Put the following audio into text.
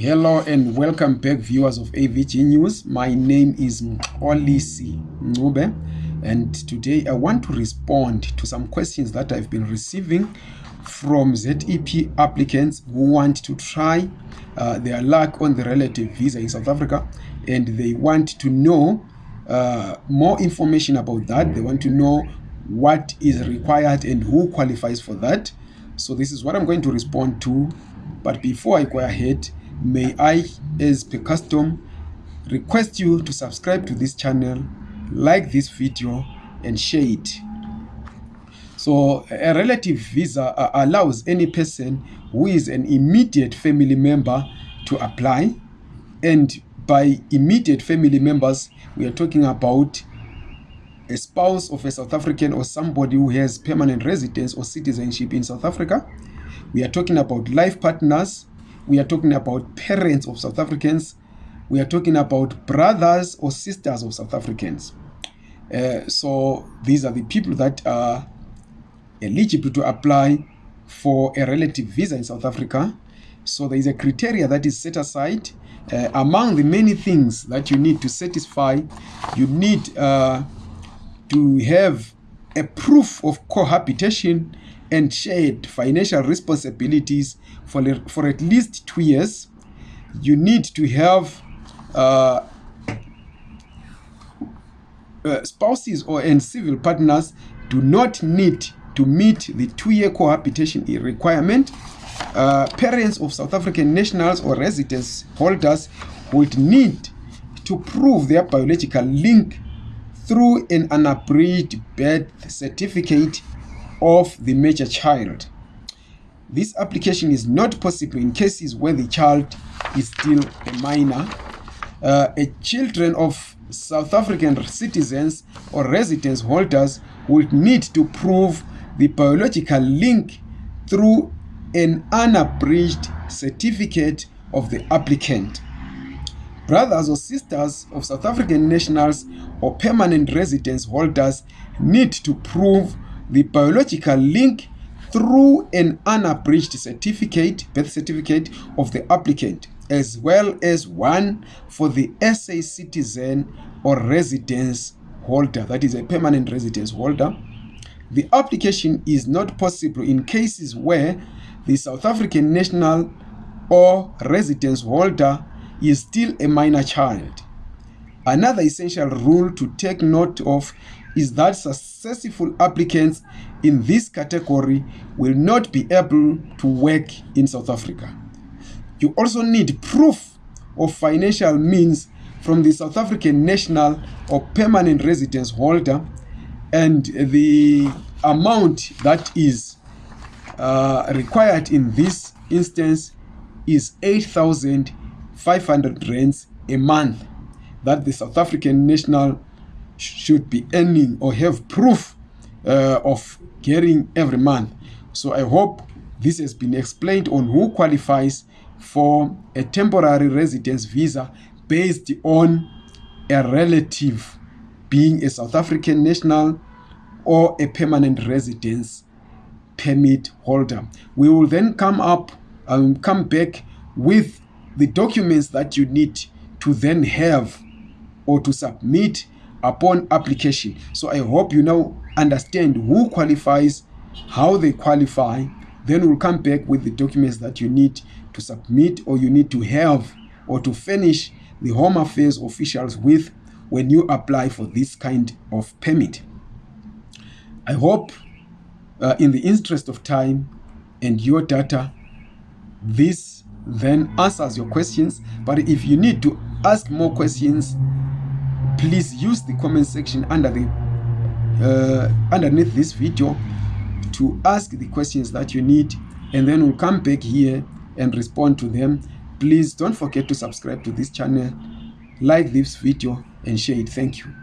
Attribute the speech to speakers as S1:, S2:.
S1: Hello and welcome back viewers of AVG News. My name is Mxolisi Ncube and today I want to respond to some questions that I've been receiving from ZEP applicants who want to try uh, their luck on the relative visa in South Africa and they want to know uh, more information about that. They want to know what is required and who qualifies for that. So this is what I'm going to respond to. But before I go ahead, may I, as per custom, request you to subscribe to this channel, like this video, and share it. So, a relative visa uh, allows any person who is an immediate family member to apply. And by immediate family members, we are talking about a spouse of a South African or somebody who has permanent residence or citizenship in South Africa. We are talking about life partners we are talking about parents of South Africans. We are talking about brothers or sisters of South Africans. Uh, so these are the people that are eligible to apply for a relative visa in South Africa. So there is a criteria that is set aside. Uh, among the many things that you need to satisfy, you need uh, to have a proof of cohabitation and shared financial responsibilities for, for at least two years. You need to have uh, uh, spouses or and civil partners do not need to meet the two-year cohabitation requirement. Uh, parents of South African nationals or residence holders would need to prove their biological link through an unabridged birth certificate of the major child. This application is not possible in cases where the child is still a minor. Uh, a children of South African citizens or residence holders would need to prove the biological link through an unabridged certificate of the applicant. Brothers or sisters of South African nationals or permanent residence holders need to prove the biological link through an unabridged certificate, birth certificate of the applicant, as well as one for the SA citizen or residence holder, that is a permanent residence holder. The application is not possible in cases where the South African national or residence holder is still a minor child. Another essential rule to take note of is that successful applicants in this category will not be able to work in South Africa. You also need proof of financial means from the South African national or permanent residence holder and the amount that is uh, required in this instance is 8,500 rands a month that the South African national should be earning or have proof uh, of getting every month. So I hope this has been explained on who qualifies for a temporary residence visa based on a relative being a South African national or a permanent residence permit holder. We will then come up and um, come back with the documents that you need to then have or to submit upon application. So I hope you now understand who qualifies, how they qualify. Then we'll come back with the documents that you need to submit or you need to have or to finish the Home Affairs officials with when you apply for this kind of permit. I hope uh, in the interest of time and your data, this then answers your questions. But if you need to ask more questions, please use the comment section under the uh, underneath this video to ask the questions that you need and then we'll come back here and respond to them. Please don't forget to subscribe to this channel like this video and share it. Thank you